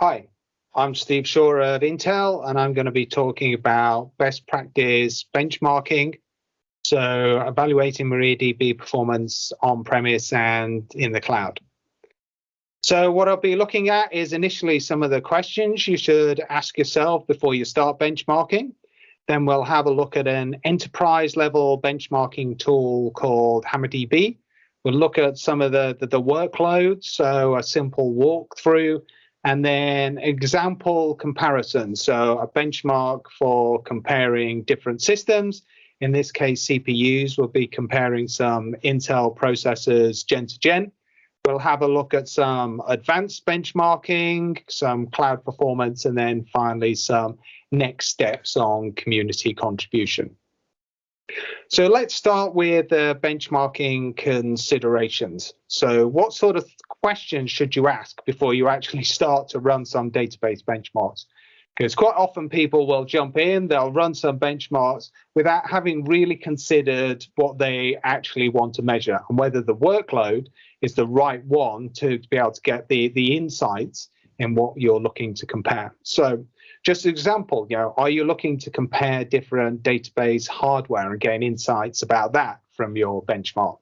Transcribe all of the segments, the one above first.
Hi, I'm Steve Shaw of Intel, and I'm going to be talking about best practice benchmarking. So evaluating MariaDB performance on-premise and in the cloud. So what I'll be looking at is initially some of the questions you should ask yourself before you start benchmarking. Then we'll have a look at an enterprise level benchmarking tool called HammerDB. We'll look at some of the, the, the workloads, so a simple walkthrough, and then example comparison. So a benchmark for comparing different systems. In this case, CPUs will be comparing some Intel processors gen to gen. We'll have a look at some advanced benchmarking, some cloud performance, and then finally some next steps on community contribution. So let's start with the benchmarking considerations. So what sort of questions should you ask before you actually start to run some database benchmarks? Because quite often people will jump in, they'll run some benchmarks without having really considered what they actually want to measure and whether the workload is the right one to, be able to get the, the insights in what you're looking to compare. So just an example, you know, are you looking to compare different database hardware and gain insights about that from your benchmark?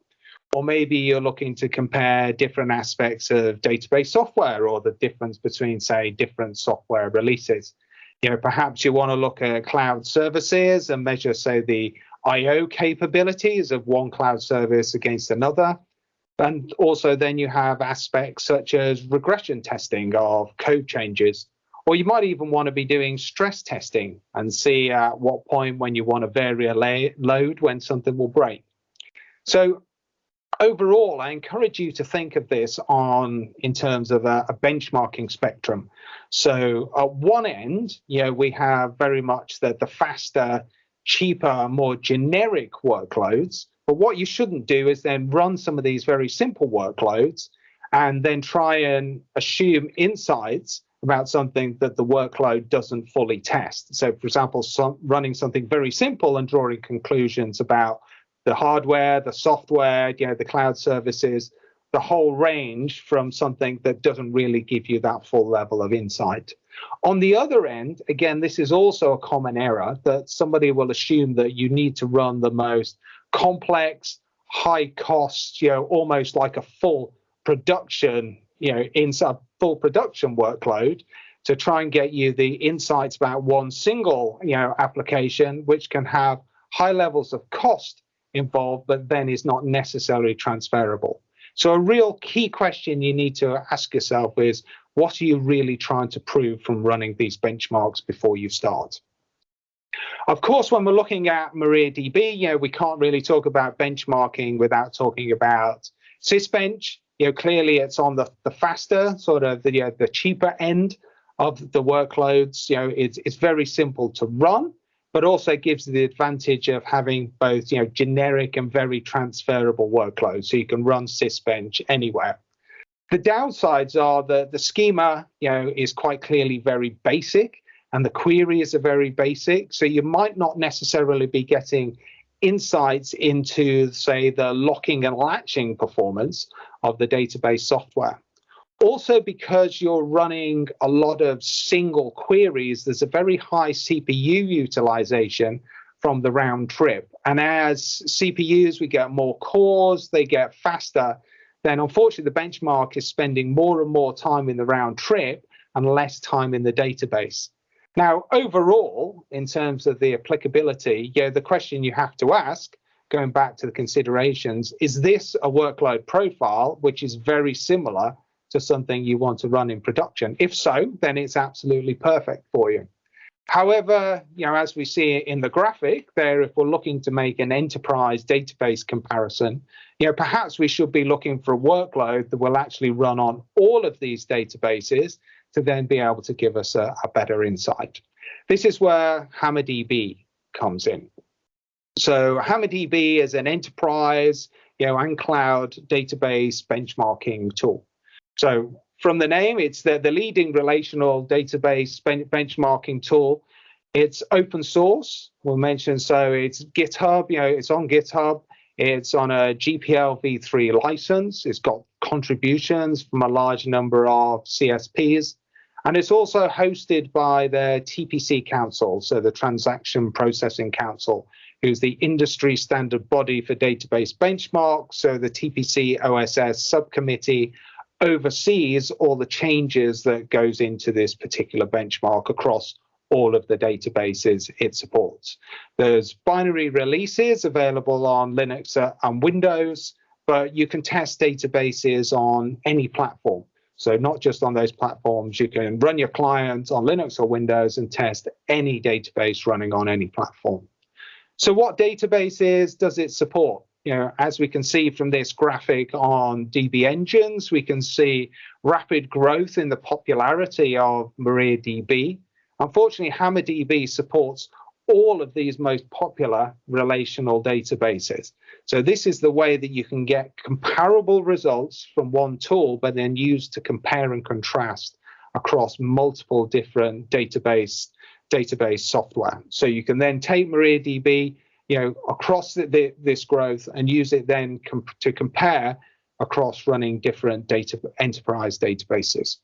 Or maybe you're looking to compare different aspects of database software or the difference between, say, different software releases. You know, perhaps you want to look at cloud services and measure, say, the I/O capabilities of one cloud service against another. And also then you have aspects such as regression testing of code changes or you might even want to be doing stress testing and see at what point when you want to vary a load when something will break. So overall, I encourage you to think of this on in terms of a, a, benchmarking spectrum. So at one end, you know, we have very much the, the faster, cheaper, more generic workloads. But what you shouldn't do is then run some of these very simple workloads and then try and assume insights about something that the workload doesn't fully test. So, for example, some, running something very simple and drawing conclusions about the hardware, the software, you know, the cloud services, the whole range from something that doesn't really give you that full level of insight. On the other end, again, this is also a common error that somebody will assume that you need to run the most complex, high cost, you know, almost like a full production you know, in a full production workload to try and get you the insights about one single, you know, application, which can have high levels of cost involved, but then is not necessarily transferable. So a real key question you need to ask yourself is, what are you really trying to prove from running these benchmarks before you start? Of course, when we're looking at MariaDB, you know, we can't really talk about benchmarking without talking about Sysbench you know, clearly it's on the, the faster, sort of the, you know, the cheaper end of the workloads. You know, it's, it's very simple to run, but also gives the advantage of having both, you know, generic and very transferable workloads. So you can run Sysbench anywhere. The downsides are that the schema, you know, is quite clearly very basic and the queries are very basic. So you might not necessarily be getting insights into, say, the locking and latching performance of the database software. Also, because you're running a lot of single queries, there's a very high CPU utilization from the round trip. And as CPUs, we get more cores, they get faster, then unfortunately the benchmark is spending more and more time in the round trip and less time in the database. Now, overall, in terms of the applicability, know, the question you have to ask, going back to the considerations, is this a workload profile which is very similar to something you want to run in production? If so, then it's absolutely perfect for you. However, you know, as we see in the graphic there, if we're looking to make an enterprise database comparison, you know, perhaps we should be looking for a workload that will actually run on all of these databases to then be able to give us a, a better insight. This is where HammerDB comes in. So HammerDB is an enterprise, you know, and cloud database benchmarking tool. So from the name, it's the, the leading relational database ben benchmarking tool. It's open source. We'll mention so it's GitHub. You know, it's on GitHub. It's on a GPL v3 license. It's got contributions from a large number of CSPs. And it's also hosted by the TPC Council, so the Transaction Processing Council, who's the industry standard body for database benchmarks. So the TPC OSS subcommittee oversees all the changes that goes into this particular benchmark across all of the databases it supports. There's binary releases available on Linux and Windows, but you can test databases on any platform. So not just on those platforms, you can run your client on Linux or Windows and test any database running on any platform. So what databases does it support? You know, as we can see from this graphic on DB engines, we can see rapid growth in the popularity of MariaDB. Unfortunately, HammerDB supports all of these most popular relational databases. So this is the way that you can get comparable results from one tool, but then use to compare and contrast across multiple different database database software. So you can then take MariaDB, you know, across the, the, this growth and use it then com to compare across running different data enterprise databases.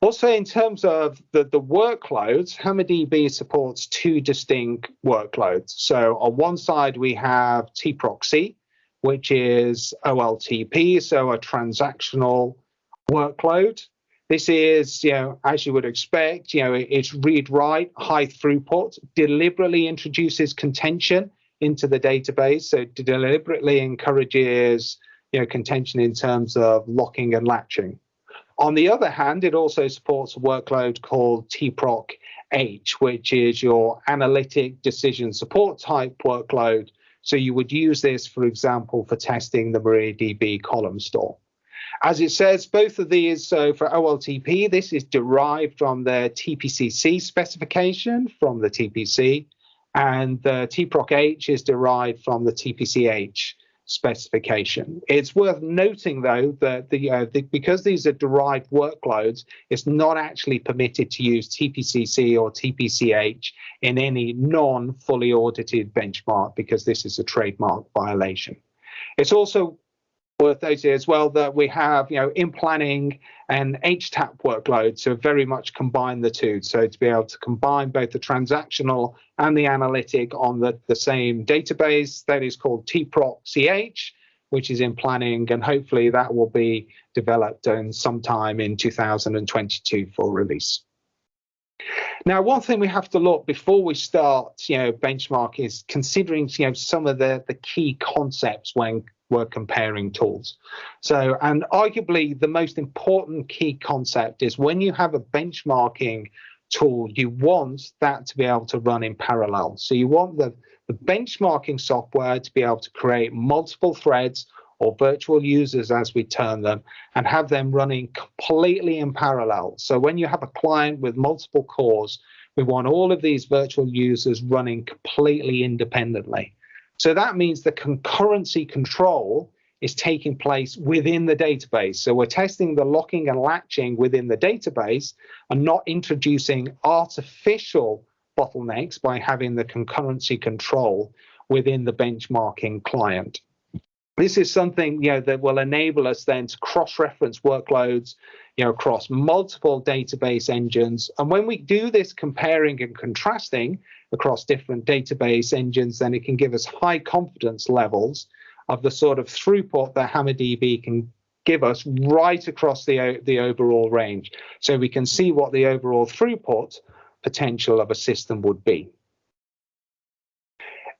Also, in terms of the, the workloads, HammerDB supports two distinct workloads. So on one side, we have tproc-C, which is OLTP, so a transactional workload. This is, you know, as you would expect, you know, it's read-write, high throughput, deliberately introduces contention into the database, so deliberately encourages, you know, contention in terms of locking and latching. On the other hand, it also supports a workload called tproc H, which is your analytic decision support type workload. So you would use this, for example, for testing the MariaDB column store. As it says, both of these, so for OLTP, this is derived from the TPCC specification from the TPC, and the tproc H is derived from the TPCH specification. It's worth noting, though, that the, uh, the, because these are derived workloads, it's not actually permitted to use TPCC or TPCH in any non-fully audited benchmark because this is a trademark violation. It's also worth noting as well that we have, you know, in planning and HTAP workloads so very much combine the two. So to be able to combine both the transactional and the analytic on the, the same database, that is called tproc-ch, which is in planning, and hopefully that will be developed in sometime in 2022 for release. Now, one thing we have to look before we start, you know, benchmark is considering, you know, some of the, the key concepts when we're comparing tools. So, and arguably the most important key concept is when you have a benchmarking tool, you want that to be able to run in parallel. So you want the, the benchmarking software to be able to create multiple threads or virtual users as we term them and have them running completely in parallel. So when you have a client with multiple cores, we want all of these virtual users running completely independently. So that means the concurrency control is taking place within the database. So we're testing the locking and latching within the database and not introducing artificial bottlenecks by having the concurrency control within the benchmarking client. This is something you know that will enable us then to cross-reference workloads you know across multiple database engines. And when we do this comparing and contrasting, across different database engines, then it can give us high confidence levels of the sort of throughput that HammerDB can give us right across the, the overall range. So we can see what the overall throughput potential of a system would be.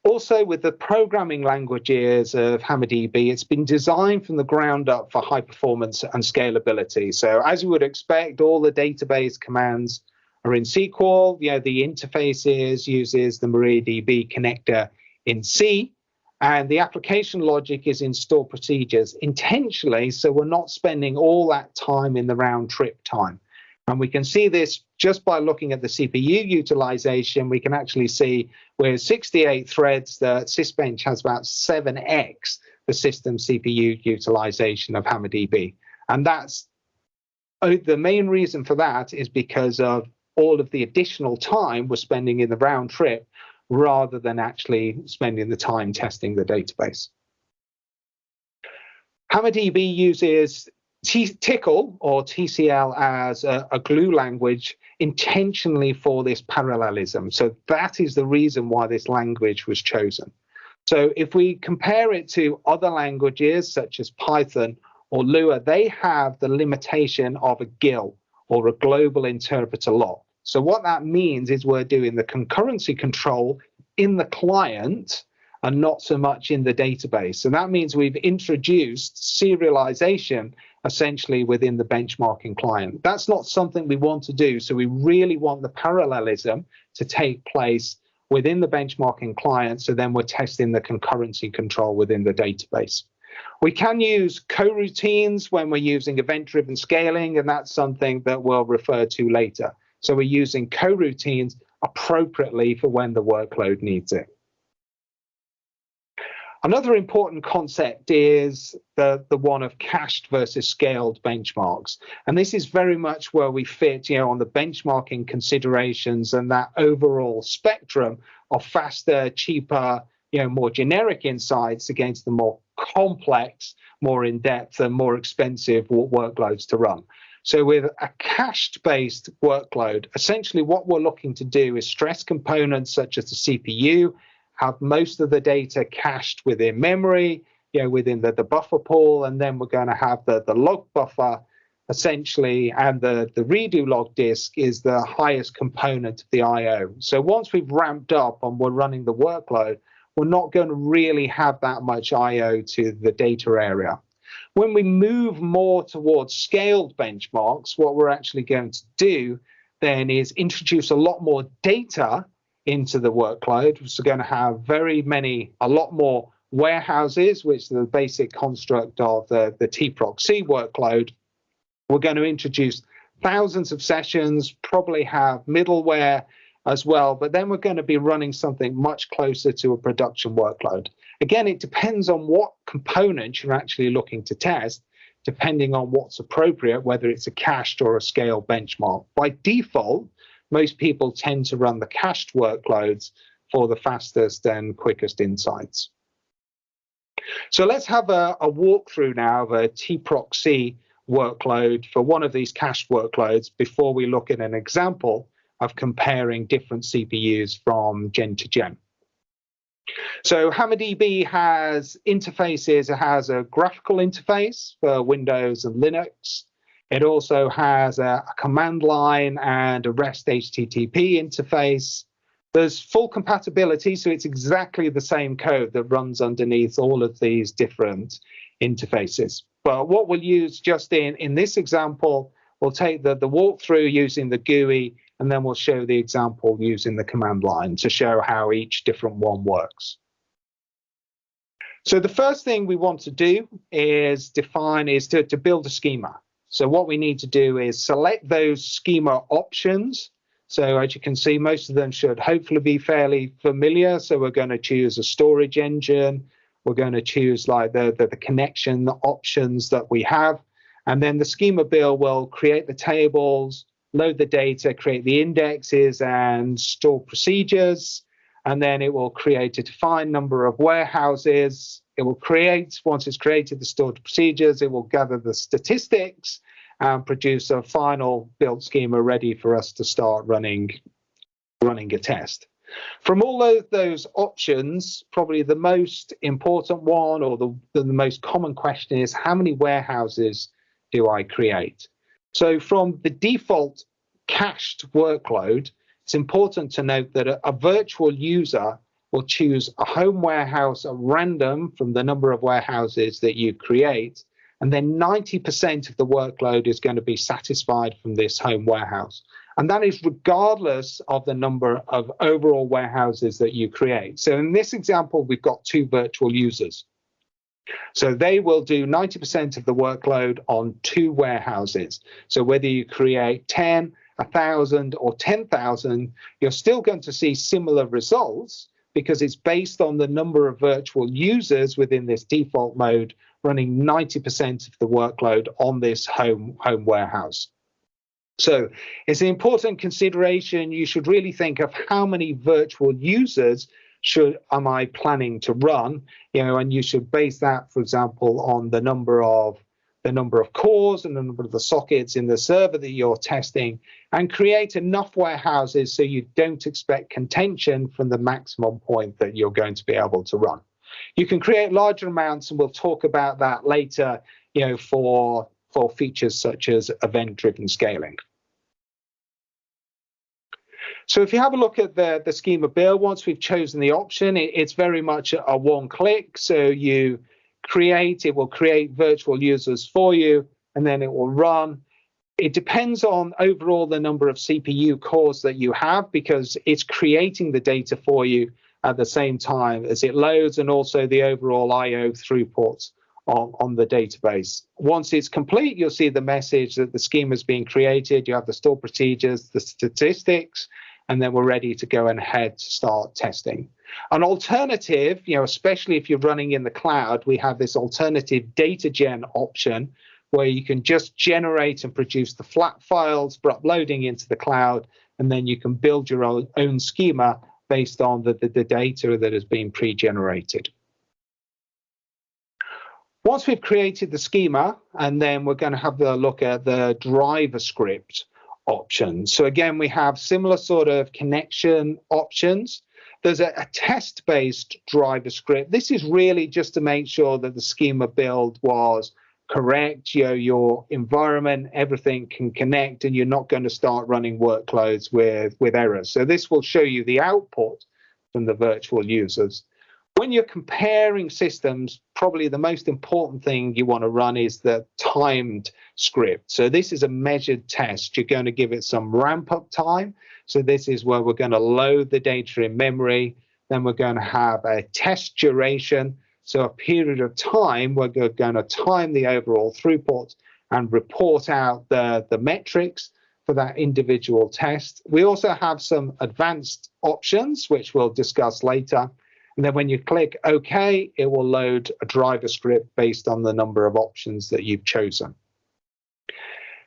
Also, with the programming languages of HammerDB, it's been designed from the ground up for high performance and scalability. So as you would expect, all the database commands are in SQL. You know, the interfaces uses the MariaDB connector in C, and the application logic is in store procedures intentionally, so we're not spending all that time in the round trip time. And we can see this just by looking at the CPU utilization. We can actually see with 68 threads, the Sysbench has about 7x the system CPU utilization of HammerDB. And that's oh, the main reason for that is because of all of the additional time we're spending in the round trip rather than actually spending the time testing the database. HammerDB uses T TCL or TCL as a, a, glue language intentionally for this parallelism. So that is the reason why this language was chosen. So if we compare it to other languages such as Python or Lua, they have the limitation of a GIL or a global interpreter lock. So what that means is we're doing the concurrency control in the client and not so much in the database. And that means we've introduced serialization essentially within the benchmarking client. That's not something we want to do. So we really want the parallelism to take place within the benchmarking client. So then we're testing the concurrency control within the database. We can use coroutines when we're using event-driven scaling, and that's something that we'll refer to later. So we're using coroutines appropriately for when the workload needs it. Another important concept is the, the one of cached versus scaled benchmarks. And this is very much where we fit, you know, on the benchmarking considerations and that overall spectrum of faster, cheaper, you know, more generic insights against the more complex, more in-depth and more expensive workloads to run. So with a cached based workload, essentially what we're looking to do is stress components such as the CPU have most of the data cached within memory, you know, within the, the buffer pool, and then we're going to have the, the log buffer essentially, and the, the redo log disk is the highest component of the I.O. So once we've ramped up and we're running the workload, we're not going to really have that much I.O. to the data area. When we move more towards scaled benchmarks, what we're actually going to do then is introduce a lot more data into the workload. We're going to have very many, a lot more warehouses, which is the basic construct of the, the tproc-c workload. We're going to introduce thousands of sessions, probably have middleware as well, but then we're going to be running something much closer to a production workload. Again, it depends on what components you're actually looking to test, depending on what's appropriate, whether it's a cached or a scale benchmark. By default, most people tend to run the cached workloads for the fastest and quickest insights. So let's have a, a walkthrough now of a tproc-c workload for one of these cached workloads before we look at an example of comparing different CPUs from gen to gen. So HammerDB has interfaces. It has a graphical interface for Windows and Linux. It also has a, a command line and a REST HTTP interface. There's full compatibility, so it's exactly the same code that runs underneath all of these different interfaces. But what we'll use just in, in this example, we'll take the, the walkthrough using the GUI, and then we'll show the example using the command line to show how each different one works. So the first thing we want to do is define is to, to build a schema. So what we need to do is select those schema options. So as you can see, most of them should hopefully be fairly familiar. So we're going to choose a storage engine. We're going to choose like the, the, the connection options that we have. And then the schema build will create the tables, load the data, create the indexes and store procedures. And then it will create a defined number of warehouses it will create, once it's created the stored procedures, it will gather the statistics and produce a final build schema ready for us to start running, running a test. From all of those options, probably the most important one or the, the most common question is how many warehouses do I create? So from the default cached workload, it's important to note that a, a virtual user will choose a home warehouse at random from the number of warehouses that you create. And then 90% of the workload is going to be satisfied from this home warehouse. And that is regardless of the number of overall warehouses that you create. So in this example, we've got two virtual users. So they will do 90% of the workload on two warehouses. So whether you create 10, 1,000 or 10,000, you're still going to see similar results because it's based on the number of virtual users within this default mode running 90% of the workload on this home, home warehouse. So it's an important consideration. You should really think of how many virtual users should am I planning to run, you know, and you should base that, for example, on the number of the number of cores and the number of the sockets in the server that you're testing, and create enough warehouses so you don't expect contention from the maximum point that you're going to be able to run. You can create larger amounts, and we'll talk about that later, you know, for, for features such as event-driven scaling. So if you have a look at the, the schema build, once we've chosen the option, it, it's very much a, a one click. So you create, it will create virtual users for you, and then it will run. It depends on overall the number of CPU cores that you have because it's creating the data for you at the same time as it loads and also the overall IO throughput on, on the database. Once it's complete, you'll see the message that the schema is being created. You have the store procedures, the statistics, and then we're ready to go ahead to start testing. An alternative, you know, especially if you're running in the cloud, we have this alternative data gen option where you can just generate and produce the flat files for uploading into the cloud, and then you can build your own, own schema based on the, the, the data that has been pre-generated. Once we've created the schema, and then we're going to have a look at the driver script options. So again, we have similar sort of connection options. There's a, a test-based driver script. This is really just to make sure that the schema build was correct, you know, your environment, everything can connect, and you're not going to start running workloads with, with errors. So this will show you the output from the virtual users when you're comparing systems, probably the most important thing you want to run is the timed script. So this is a measured test. You're going to give it some ramp up time. So this is where we're going to load the data in memory. Then we're going to have a test duration. So a period of time, we're going to time the overall throughput and report out the, the metrics for that individual test. We also have some advanced options, which we'll discuss later. And then when you click OK, it will load a driver script based on the number of options that you've chosen.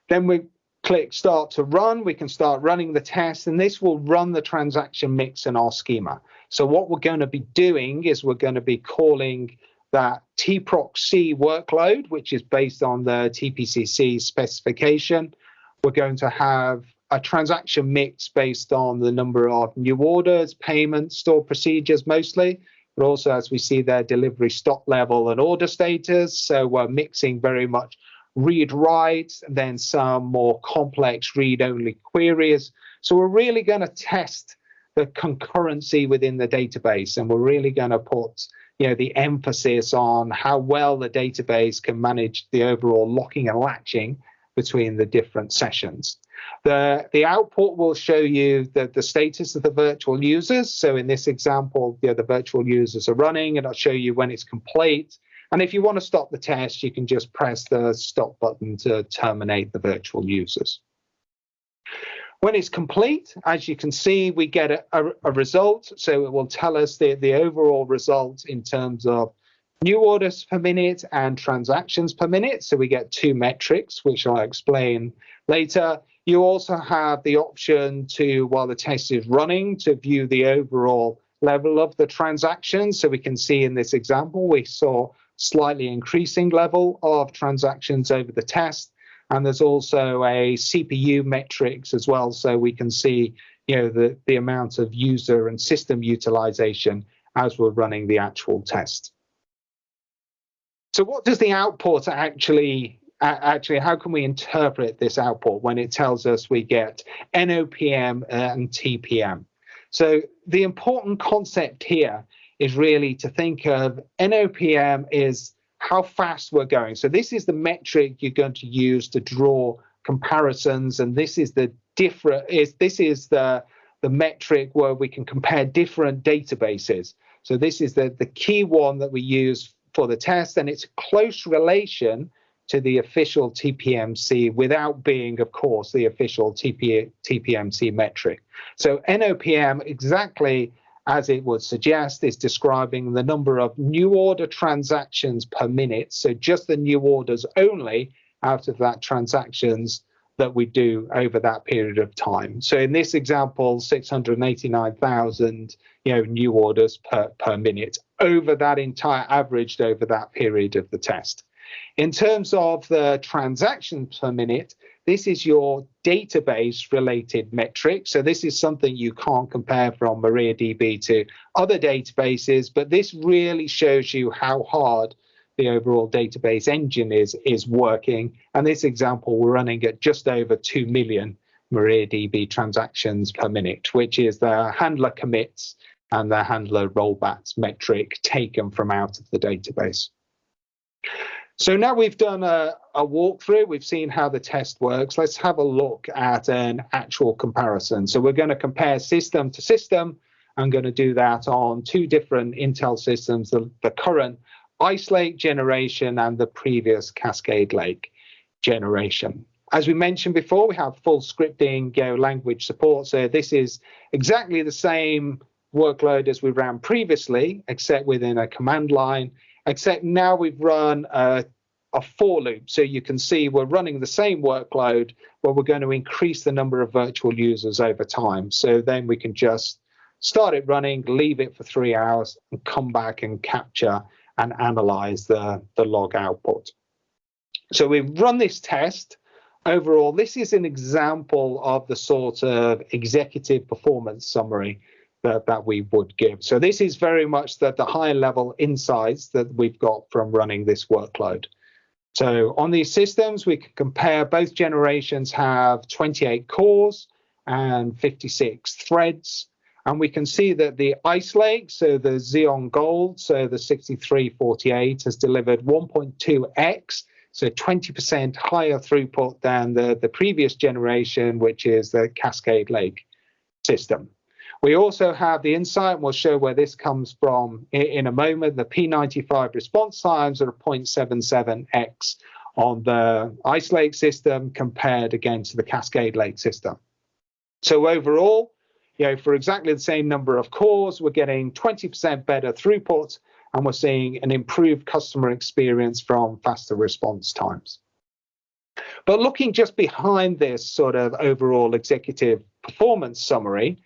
Then we click Start to Run. We can start running the test, and this will run the transaction mix in our schema. So what we're going to be doing is we're going to be calling that tproc-c workload, which is based on the TPCC specification. We're going to have a transaction mix based on the number of new orders, payments, store procedures mostly, but also as we see their delivery stock level and order status. So we're mixing very much read write, then some more complex read only queries. So we're really going to test the concurrency within the database, and we're really going to put you know the emphasis on how well the database can manage the overall locking and latching between the different sessions. The, the output will show you the, the status of the virtual users. So in this example, you know, the virtual users are running and I'll show you when it's complete. And if you want to stop the test, you can just press the stop button to terminate the virtual users. When it's complete, as you can see, we get a, a, a result. So it will tell us the, the overall result in terms of new orders per minute and transactions per minute. So we get two metrics, which I'll explain later. You also have the option to, while the test is running, to view the overall level of the transactions. So we can see in this example, we saw slightly increasing level of transactions over the test. And there's also a CPU metrics as well. So we can see, you know, the, the amount of user and system utilization as we're running the actual test. So what does the output actually actually how can we interpret this output when it tells us we get NOPM and TPM? So the important concept here is really to think of NOPM is how fast we're going. So this is the metric you're going to use to draw comparisons, and this is the different is this is the the metric where we can compare different databases. So this is the the key one that we use for the test, and it's close relation to the official TPMC without being, of course, the official TP, TPMC metric. So NOPM, exactly as it would suggest, is describing the number of new order transactions per minute. So just the new orders only out of that transactions that we do over that period of time. So in this example, 689,000 you know, new orders per, per minute over that entire averaged over that period of the test. In terms of the transactions per minute, this is your database related metric. So this is something you can't compare from MariaDB to other databases, but this really shows you how hard the overall database engine is, is working. And this example, we're running at just over 2 million MariaDB transactions per minute, which is the handler commits and the handler rollbacks metric taken from out of the database. So now we've done a, a, walkthrough, we've seen how the test works. Let's have a look at an actual comparison. So we're going to compare system to system. I'm going to do that on two different Intel systems, the, the current Ice Lake generation and the previous Cascade Lake generation. As we mentioned before, we have full scripting Go language support. So this is exactly the same workload as we ran previously, except within a command line, except now we've run a, a for loop. So you can see we're running the same workload, but we're going to increase the number of virtual users over time. So then we can just start it running, leave it for three hours, and come back and capture and analyze the, the log output. So we've run this test. Overall, this is an example of the sort of executive performance summary that, that we would give. So this is very much the, the high level insights that we've got from running this workload. So on these systems, we can compare both generations have 28 cores and 56 threads. And we can see that the Ice Lake, so the Xeon Gold, so the 6348 has delivered 1.2x, so 20% higher throughput than the, the previous generation, which is the Cascade Lake system. We also have the insight, and we'll show where this comes from in, in a moment. The P95 response times are 0.77x on the Ice Lake system compared against the Cascade Lake system. So overall, you know, for exactly the same number of cores, we're getting 20% better throughput, and we're seeing an improved customer experience from faster response times. But looking just behind this sort of overall executive performance summary,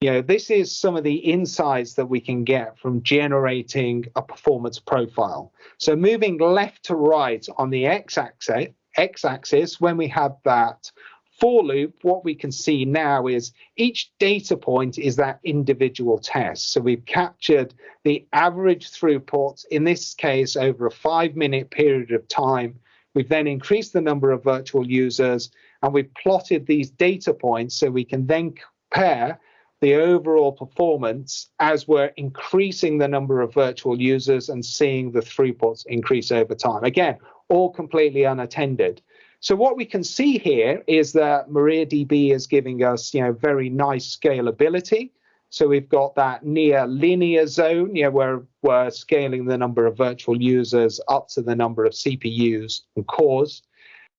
you know, this is some of the insights that we can get from generating a performance profile. So moving left to right on the x-axis, when we have that for loop, what we can see now is each data point is that individual test. So we've captured the average throughput, in this case, over a five minute period of time. We've then increased the number of virtual users and we've plotted these data points so we can then compare the overall performance as we're increasing the number of virtual users and seeing the throughputs increase over time. Again, all completely unattended. So what we can see here is that MariaDB is giving us, you know, very nice scalability. So we've got that near linear zone, you know, where we're scaling the number of virtual users up to the number of CPUs and cores.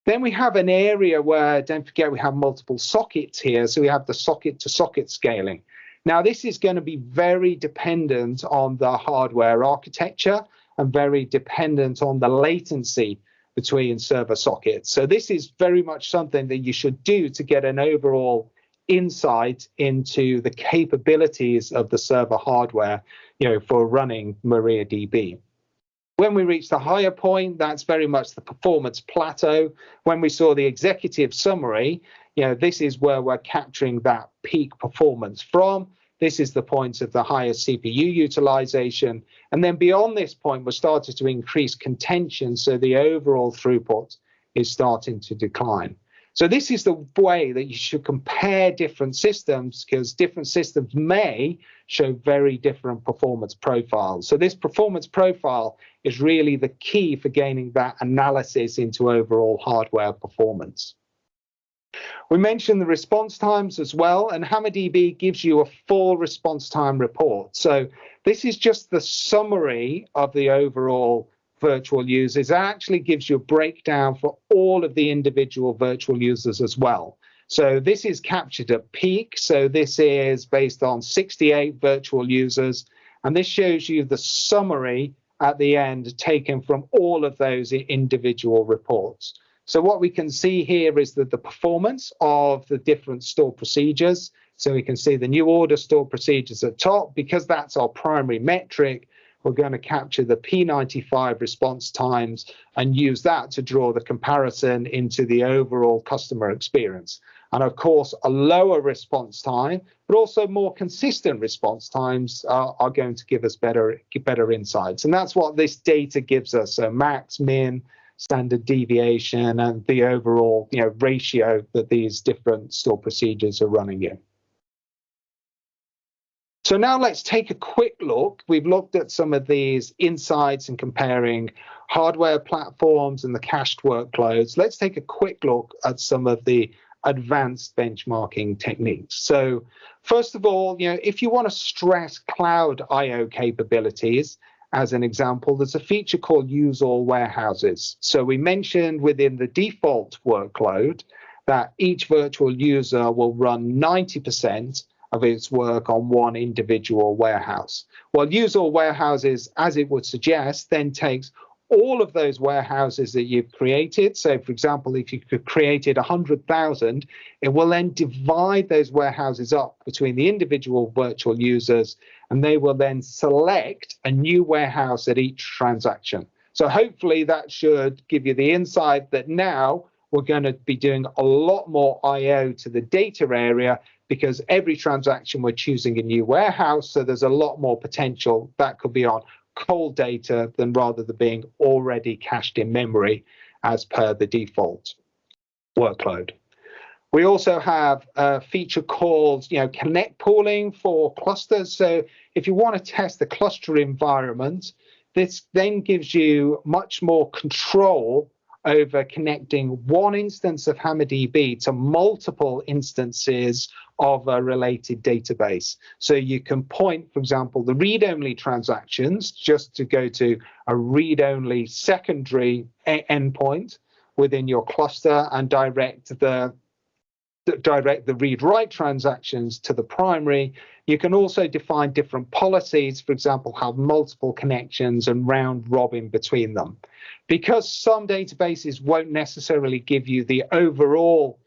Then we have an area where, don't forget, we have multiple sockets here. So we have the socket to socket scaling. Now, this is going to be very dependent on the hardware architecture and very dependent on the latency between server sockets. So this is very much something that you should do to get an overall insight into the capabilities of the server hardware, you know, for running MariaDB. When we reach the higher point, that's very much the performance plateau. When we saw the executive summary, you know, this is where we're capturing that peak performance from. This is the point of the highest CPU utilization. And then beyond this point, we're starting to increase contention. So the overall throughput is starting to decline. So this is the way that you should compare different systems because different systems may show very different performance profiles. So this performance profile is really the key for gaining that analysis into overall hardware performance. We mentioned the response times as well, and HammerDB gives you a full response time report. So this is just the summary of the overall virtual users. It actually gives you a breakdown for all of the individual virtual users as well. So this is captured at peak. So this is based on 68 virtual users. And this shows you the summary at the end taken from all of those individual reports. So what we can see here is that the performance of the different store procedures. So we can see the new order store procedures at top because that's our primary metric we're going to capture the P95 response times and use that to draw the comparison into the overall customer experience. And of course, a lower response time, but also more consistent response times are, are going to give us better, better insights. And that's what this data gives us. So max, min, standard deviation, and the overall you know, ratio that these different store procedures are running in. So now let's take a quick look. We've looked at some of these insights and comparing hardware platforms and the cached workloads. Let's take a quick look at some of the advanced benchmarking techniques. So first of all, you know, if you want to stress cloud IO capabilities, as an example, there's a feature called use all warehouses. So we mentioned within the default workload that each virtual user will run 90% of its work on one individual warehouse. Well, use all warehouses, as it would suggest, then takes all of those warehouses that you've created. So, for example, if you created 100,000, it will then divide those warehouses up between the individual virtual users, and they will then select a new warehouse at each transaction. So, hopefully, that should give you the insight that now we're going to be doing a lot more I/O to the data area because every transaction we're choosing a new warehouse. So, there's a lot more potential that could be on cold data than rather than being already cached in memory as per the default workload. We also have a feature called, you know, connect pooling for clusters. So if you want to test the cluster environment, this then gives you much more control over connecting one instance of HammerDB to multiple instances of a related database. So you can point, for example, the read-only transactions just to go to a read-only secondary endpoint within your cluster and direct the direct the read-write transactions to the primary. You can also define different policies, for example, have multiple connections and round robin between them. Because some databases won't necessarily give you the overall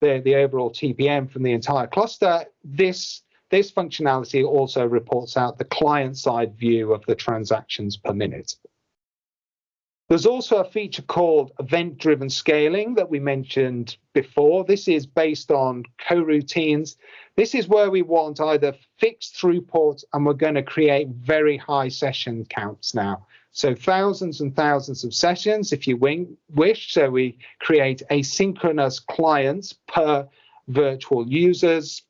the, the overall TPM from the entire cluster, this this functionality also reports out the client-side view of the transactions per minute. There's also a feature called event-driven scaling that we mentioned before. This is based on coroutines. This is where we want either fixed throughput and we're going to create very high session counts now. So thousands and thousands of sessions if you wish. So we create asynchronous clients per virtual users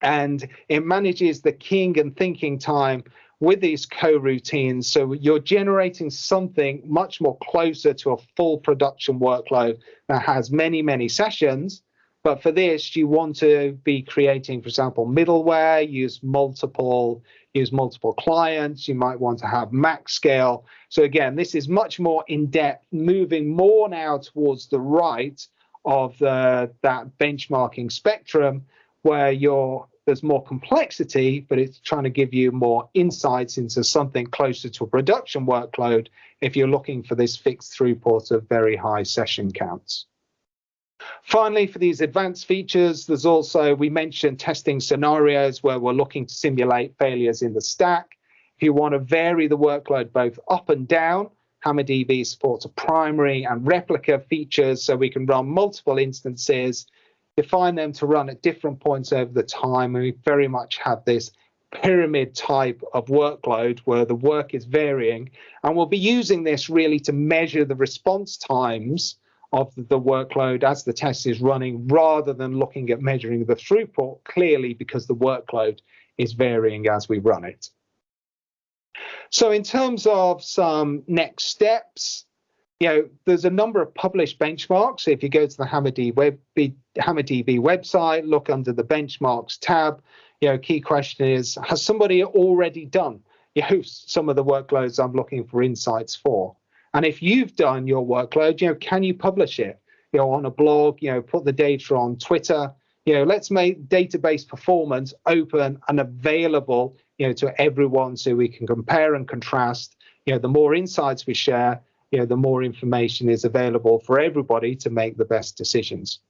and it manages the keying and thinking time with these coroutines. So you're generating something much more closer to a full production workload that has many, many sessions. But for this, you want to be creating, for example, middleware, use multiple, use multiple clients. You might want to have MaxScale. So again, this is much more in depth, moving more now towards the right of the, that benchmarking spectrum, where you're there's more complexity, but it's trying to give you more insights into something closer to a production workload if you're looking for this fixed throughput of very high session counts. Finally, for these advanced features, there's also, we mentioned testing scenarios where we're looking to simulate failures in the stack. If you want to vary the workload both up and down, HammerDB supports a primary and replica features so we can run multiple instances define them to run at different points over the time. And we very much have this pyramid type of workload where the work is varying. And we'll be using this really to measure the response times of the workload as the test is running rather than looking at measuring the throughput clearly because the workload is varying as we run it. So in terms of some next steps, you know, there's a number of published benchmarks. If you go to the HammerDB, web, HammerDB website, look under the benchmarks tab, you know, key question is, has somebody already done you know, some of the workloads I'm looking for insights for? And if you've done your workload, you know, can you publish it? You know, on a blog, you know, put the data on Twitter. You know, let's make database performance open and available, you know, to everyone so we can compare and contrast. You know, the more insights we share, you know, the more information is available for everybody to make the best decisions.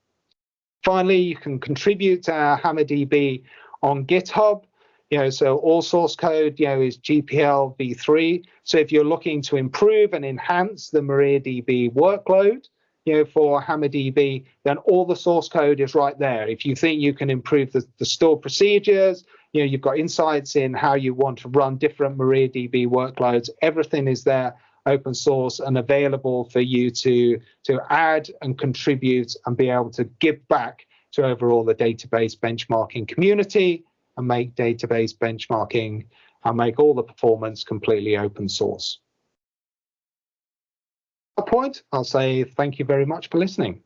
Finally, you can contribute to HammerDB on GitHub. You know, so all source code, you know, is GPL v3. So if you're looking to improve and enhance the MariaDB workload, you know, for HammerDB, then all the source code is right there. If you think you can improve the, the store procedures, you know, you've got insights in how you want to run different MariaDB workloads, everything is there open source and available for you to to add and contribute and be able to give back to overall the database benchmarking community and make database benchmarking and make all the performance completely open source. At point, I'll say thank you very much for listening.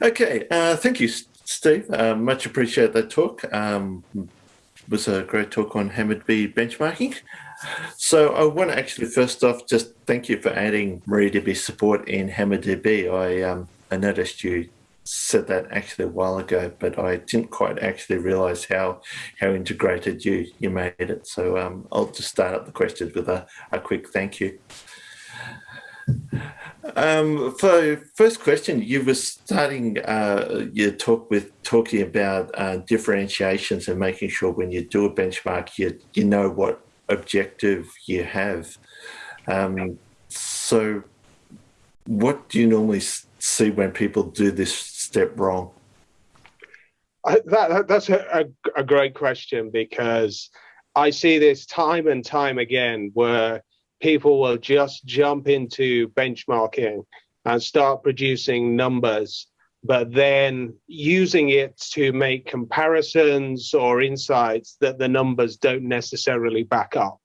Okay, uh, thank you, Steve. Uh, much appreciate that talk. Um, was a great talk on HammerDB benchmarking. So I want to actually first off just thank you for adding MariaDB support in HammerDB. I um, I noticed you said that actually a while ago, but I didn't quite actually realize how how integrated you you made it. So um, I'll just start up the questions with a, a quick thank you. Um, for first question, you were starting uh, your talk with talking about uh, differentiations and making sure when you do a benchmark, you you know what objective you have. Um, so, what do you normally see when people do this step wrong? I, that, that's a, a, a great question because I see this time and time again where people will just jump into benchmarking and start producing numbers, but then using it to make comparisons or insights that the numbers don't necessarily back up.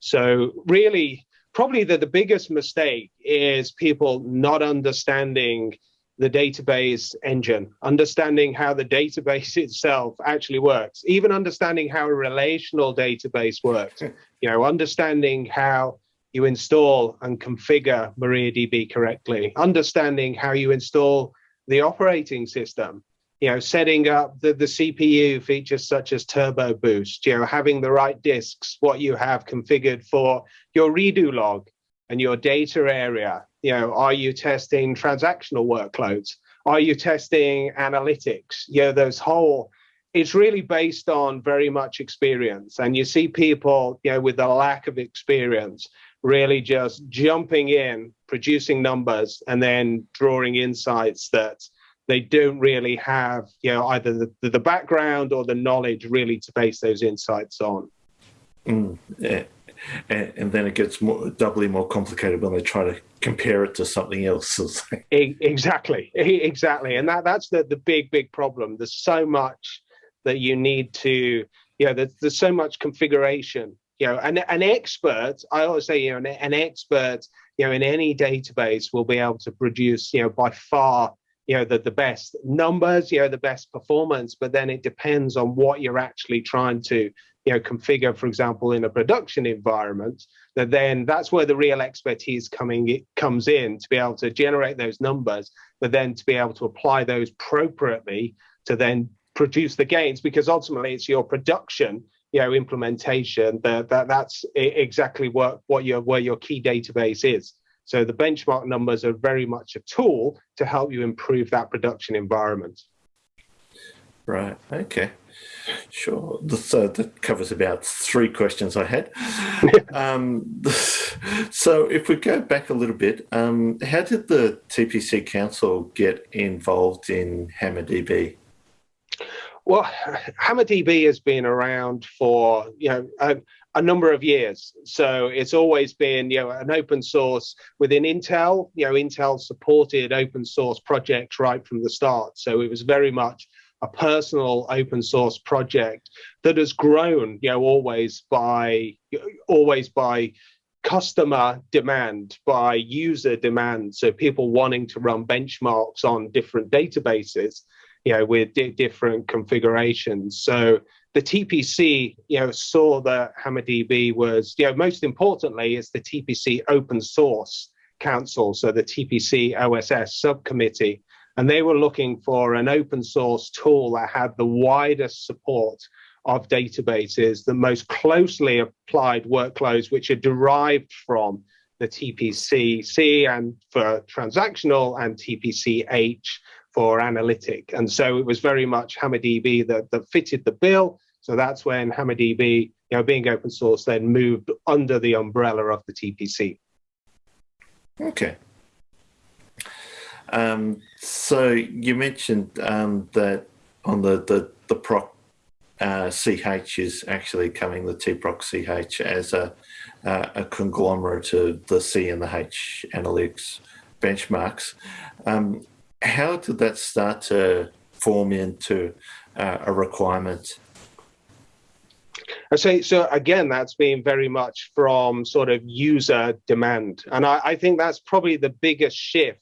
So really, probably the, the biggest mistake is people not understanding the database engine, understanding how the database itself actually works, even understanding how a relational database works, you know, understanding how you install and configure MariaDB correctly, understanding how you install the operating system, you know, setting up the, the CPU features such as Turbo Boost, you know, having the right disks, what you have configured for your redo log and your data area. You know, are you testing transactional workloads? Are you testing analytics? You know, those whole it's really based on very much experience. And you see people, you know, with a lack of experience really just jumping in, producing numbers, and then drawing insights that they don't really have, you know, either the, the background or the knowledge really to base those insights on. Mm, yeah. and, and, then it gets more doubly more complicated when they try to compare it to something else. exactly, exactly, and that that's the the big big problem. There's so much that you need to, you know, there's, there's so much configuration you know, an, an expert, I always say, you know, an, an expert, you know, in any database will be able to produce, you know, by far, you know, the, the best numbers, you know, the best performance, but then it depends on what you're actually trying to, you know, configure, for example, in a production environment, that then that's where the real expertise coming it comes in to be able to generate those numbers, but then to be able to apply those appropriately to then produce the gains, because ultimately it's your production you know implementation that, that that's exactly what what your where your key database is. So the benchmark numbers are very much a tool to help you improve that production environment. Right okay. Sure. The so that covers about three questions i had. Um, so if we go back a little bit um, how did the tpc council get involved in hammerdb well, HammerDB has been around for you know a, a, number of years, so it's always been you know an open source within Intel. You know, Intel supported open source projects right from the start, so it was very much a personal open source project that has grown. You know, always by always by customer demand by user demand so people wanting to run benchmarks on different databases you know, with di different configurations. So the TPC, you know, saw that HammerDB was, you know, most importantly, is the TPC open source council, so the TPC OSS subcommittee, and they were looking for an open source tool that had the widest support of databases, the most closely applied workloads, which are derived from the TPC C and for transactional and TPC H for analytic. And so it was very much HammerDB that, that fitted the bill. So that's when HammerDB, you know, being open source, then moved under the umbrella of the TPC. Okay. Um, so you mentioned um, that on the the the proc uh, CH is actually coming the tproc CH as a uh, a conglomerate of the C and the H analytics benchmarks. Um, how did that start to form into uh, a requirement? I say so again. That's been very much from sort of user demand, and I, I think that's probably the biggest shift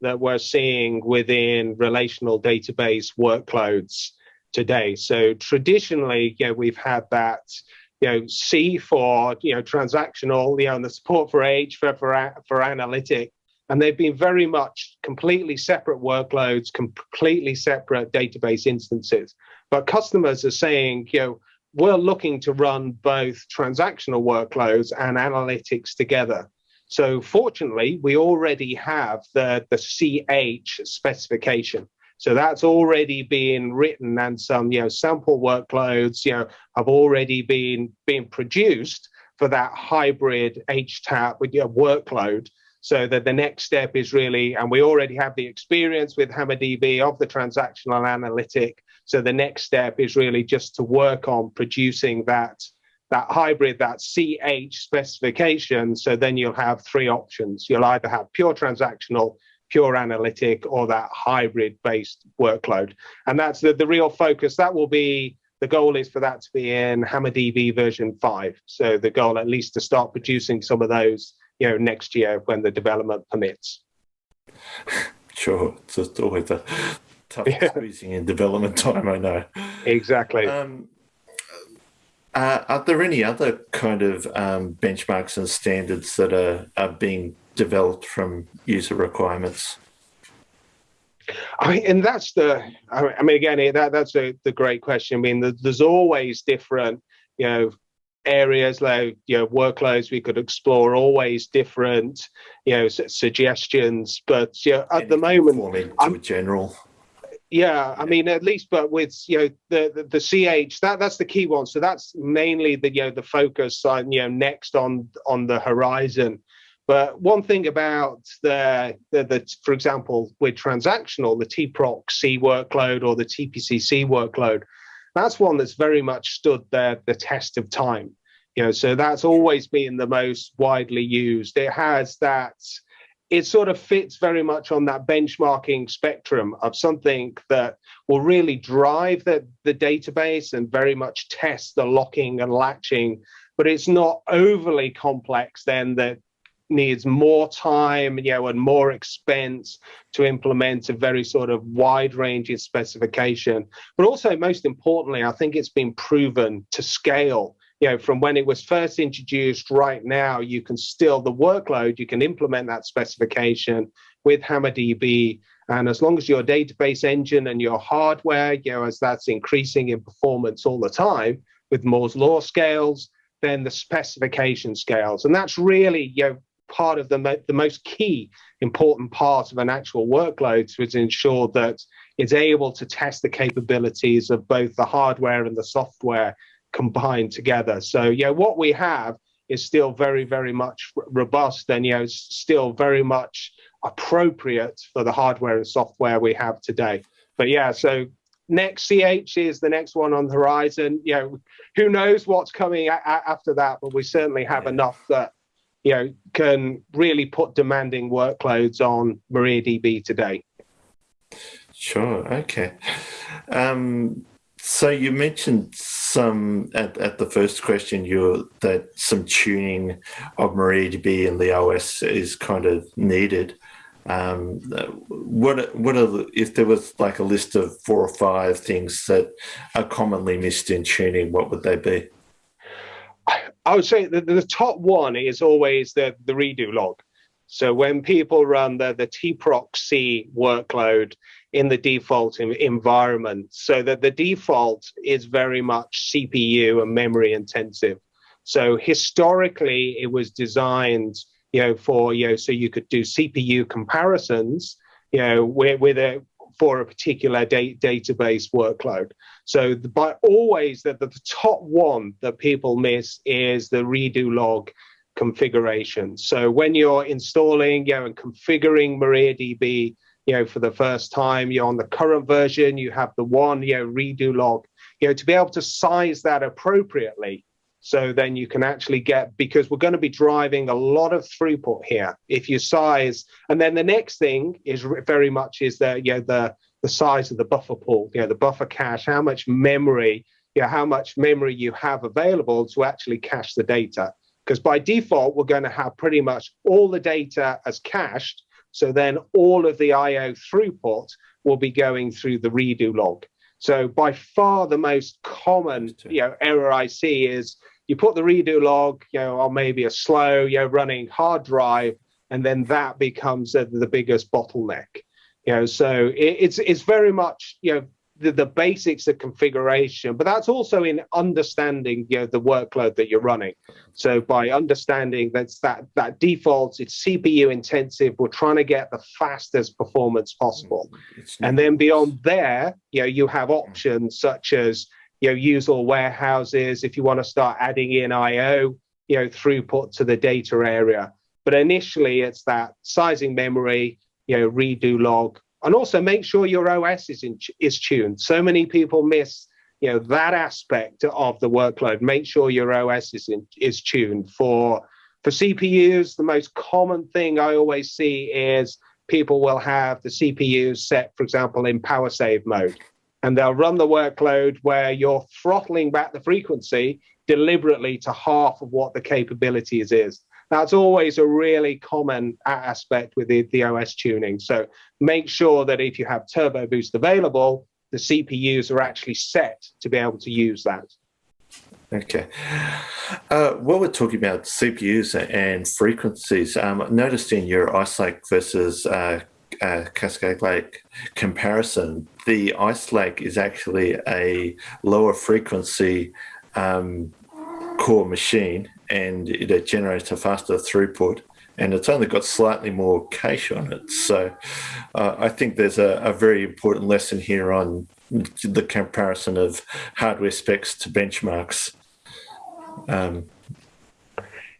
that we're seeing within relational database workloads today. So traditionally, you know, we've had that, you know, C for you know transactional, you know, and the support for H for for, for analytic, and they've been very much completely separate workloads, completely separate database instances. But customers are saying, you know, we're looking to run both transactional workloads and analytics together. So fortunately, we already have the, the CH specification. So that's already been written and some you know sample workloads you know have already been been produced for that hybrid HTAP with your workload. So that the next step is really, and we already have the experience with HammerDB of the transactional analytic. So the next step is really just to work on producing that that hybrid, that CH specification. So then you'll have three options. You'll either have pure transactional, pure analytic, or that hybrid based workload. And that's the, the real focus. That will be the goal is for that to be in HammerDB version five. So the goal at least to start producing some of those, you know, next year when the development permits. Sure. It's just always a tough yeah. squeezing in development time, I know. Exactly. Um, uh, are there any other kind of um, benchmarks and standards that are, are being developed from user requirements? I mean, and that's the. I mean, again, that that's a, the great question. I mean, there's always different, you know, areas like you know workloads we could explore. Always different, you know, suggestions. But you know, at the moment, I'm general. Yeah, I mean, at least, but with you know the, the, the CH, that that's the key one. So that's mainly the you know the focus on you know next on on the horizon. But one thing about the, the, the for example, with transactional, the tproc C workload or the TPCC workload, that's one that's very much stood the the test of time. You know, so that's always been the most widely used. It has that it sort of fits very much on that benchmarking spectrum of something that will really drive the, the database and very much test the locking and latching, but it's not overly complex then that needs more time you know and more expense to implement a very sort of wide ranging specification but also most importantly i think it's been proven to scale you know, from when it was first introduced right now, you can still, the workload, you can implement that specification with HammerDB. And as long as your database engine and your hardware, you know, as that's increasing in performance all the time with Moore's law scales, then the specification scales. And that's really, you know, part of the, mo- the most key important part of an actual workload to ensure that it's able to test the capabilities of both the hardware and the software combined together. So yeah, what we have is still very, very much robust and you know still very much appropriate for the hardware and software we have today. But yeah, so next CH is the next one on the horizon. You know, who knows what's coming after that, but we certainly have yeah. enough that you know can really put demanding workloads on MariaDB today. Sure. Okay. Um, so you mentioned some at, at the first question you that some tuning of MariaDB and the OS is kind of needed. Um, what what are the, if there was like a list of four or five things that are commonly missed in tuning? What would they be? I would say the, the top one is always the the redo log. So when people run the the tproc C workload, in the default environment so that the default is very much CPU and memory intensive. So historically, it was designed, you know, for you know, so you could do CPU comparisons, you know, with, with a for a particular da- database workload. So the, by always the, the, the top one that people miss is the redo log configuration. So when you're installing, you know, and configuring MariaDB, you know, for the first time, you're on the current version, you have the one, you know, redo log, you know, to be able to size that appropriately. So then you can actually get, because we're going to be driving a lot of throughput here. If you size, and then the next thing is very much is the, you know, the, the size of the buffer pool, you know, the buffer cache, how much memory, you know, how much memory you have available to actually cache the data because by default, we're going to have pretty much all the data as cached. So then all of the IO throughput will be going through the redo log. So by far the most common you know, error I see is you put the redo log, you know, on maybe a slow, you know, running hard drive, and then that becomes uh, the biggest bottleneck. You know, so it, it's it's very much you know the, the basics of configuration, but that's also in understanding you know, the workload that you're running. So by understanding that's that that defaults, it's CPU intensive. We're trying to get the fastest performance possible, and then beyond there, you know, you have options such as you know use all warehouses if you want to start adding in I/O, you know, throughput to the data area. But initially, it's that sizing memory, you know, redo log, and also make sure your OS is in, is tuned. So many people miss you know that aspect of the workload. Make sure your OS is in, is tuned for for CPUs. The most common thing I always see is people will have the CPUs set, for example, in power save mode, and they'll run the workload where you're throttling back the frequency deliberately to half of what the capabilities is. That's always a really common aspect with the, the OS tuning. So make sure that if you have Turbo Boost available, the CPUs are actually set to be able to use that. Okay. Uh, while we're talking about CPUs and frequencies, um, noticed in your Ice Lake versus uh, uh, Cascade Lake comparison, the Ice Lake is actually a lower frequency um, core machine and it generates a faster throughput and it's only got slightly more cache on it. So uh, I think there's a, a, very important lesson here on the comparison of hardware specs to benchmarks. Um,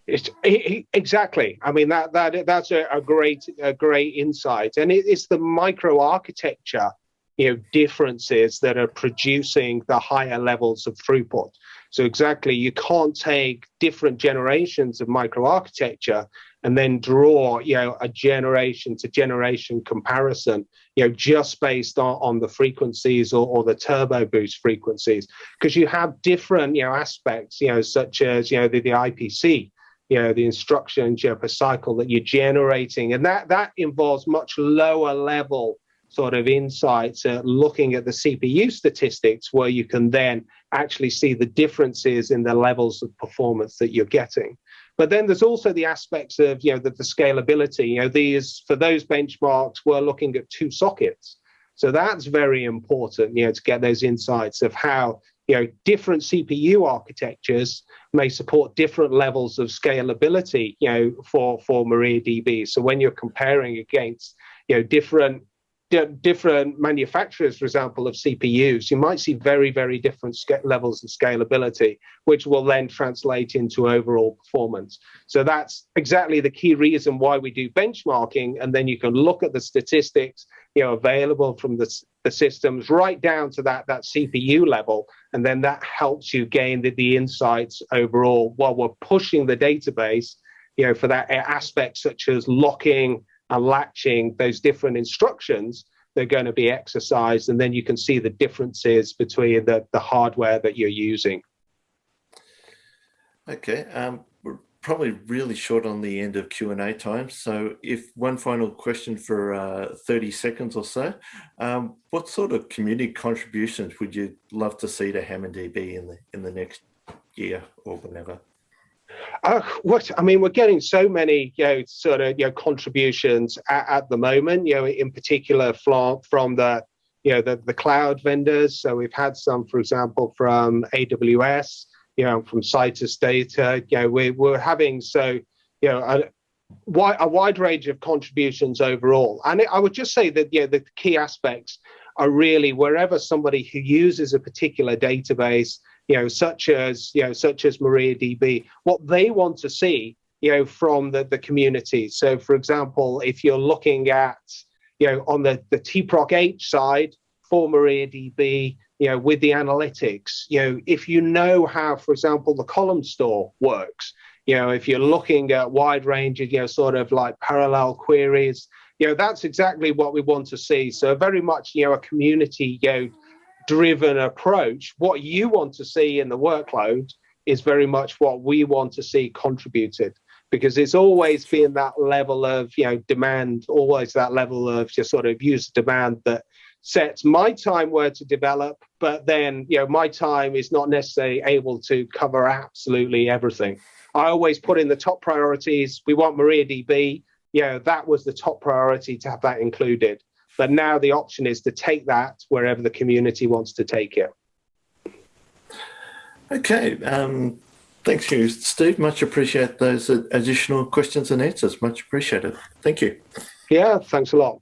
it's exactly. I mean that that that's a, a great a great insight, and it, it's the microarchitecture, you know, differences that are producing the higher levels of throughput. So exactly, you can't take different generations of microarchitecture and then draw, you know, a generation to generation comparison, you know, just based on, on the frequencies or, or the turbo boost frequencies, because you have different, you know, aspects, you know, such as, you know, the, the IPC, you know, the instructions you know, per cycle that you're generating, and that that involves much lower level sort of insights uh, looking at the CPU statistics where you can then actually see the differences in the levels of performance that you're getting. But then there's also the aspects of, you know, the, the scalability. You know, these, for those benchmarks, we're looking at two sockets. So that's very important, you know, to get those insights of how, you know, different CPU architectures may support different levels of scalability, you know, for, for MariaDB. So when you're comparing against, you know, different different manufacturers, for example, of CPUs, you might see very, very different levels of scalability, which will then translate into overall performance. So that's exactly the key reason why we do benchmarking. And then you can look at the statistics, you know, available from the, the systems right down to that, that CPU level. And then that helps you gain the, the insights overall while we're pushing the database, you know, for that aspect such as locking, and latching those different instructions they're going to be exercised and then you can see the differences between the, the hardware that you're using. Okay um, we're probably really short on the end of q&a time so if one final question for uh, 30 seconds or so. Um, what sort of community contributions would you love to see to HammerDB in the in the next year or whenever uh, what I mean, we're getting so many, you know, sort of, you know, contributions at, at the moment. You know, in particular from from the, you know, the the cloud vendors. So we've had some, for example, from AWS. You know, from Citus Data. You know, we're we're having so, you know, a, wide, a wide range of contributions overall. And I would just say that yeah, the key aspects are really wherever somebody who uses a particular database, you know, such as you know, such as MariaDB, what they want to see, you know, from the, the community. So, for example, if you're looking at, you know, on the the TPROC H side for MariaDB, you know, with the analytics, you know, if you know how, for example, the column store works, you know, if you're looking at wide range of, you know, sort of like parallel queries, you know, that's exactly what we want to see. So very much, you know, a community, you know, driven approach. What you want to see in the workload is very much what we want to see contributed because it's always been that level of, you know, demand, always that level of just sort of user demand that sets my time where to develop, but then, you know, my time is not necessarily able to cover absolutely everything. I always put in the top priorities. We want MariaDB. You know, that was the top priority to have that included. But now the option is to take that wherever the community wants to take it. Okay. Um, thanks you, Steve. Much appreciate those additional questions and answers. Much appreciated. Thank you. Yeah, thanks a lot.